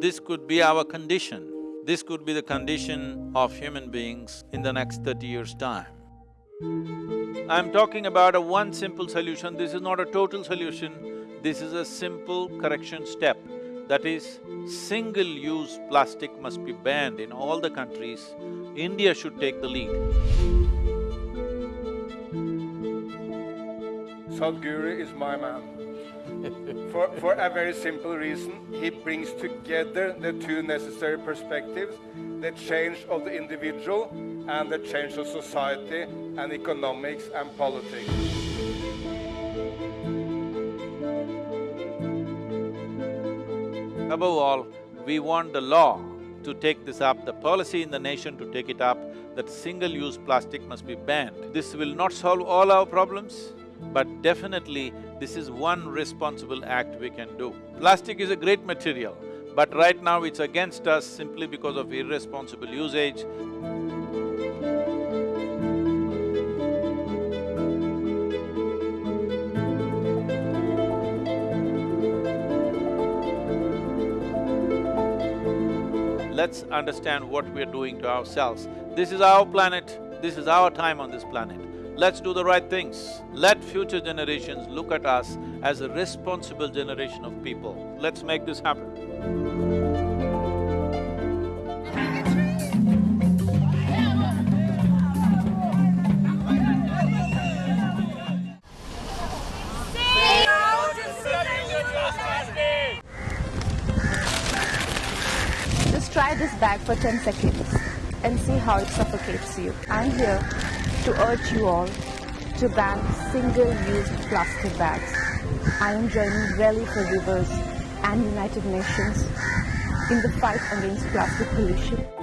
This could be our condition. This could be the condition of human beings in the next thirty years' time. I'm talking about a one simple solution, this is not a total solution, this is a simple correction step. That is, single-use plastic must be banned in all the countries. India should take the lead. Sadhguru is my man. For, for a very simple reason, he brings together the two necessary perspectives, the change of the individual and the change of society and economics and politics. Above all, we want the law to take this up, the policy in the nation to take it up, that single-use plastic must be banned. This will not solve all our problems, but definitely this is one responsible act we can do. Plastic is a great material, but right now it's against us simply because of irresponsible usage. Let's understand what we're doing to ourselves. This is our planet, this is our time on this planet. Let's do the right things. Let future generations look at us as a responsible generation of people. Let's make this happen. Just try this bag for 10 seconds and see how it suffocates you. I'm here to urge you all to ban single-use plastic bags. I am joining Rally for Rivers and United Nations in the fight against plastic pollution.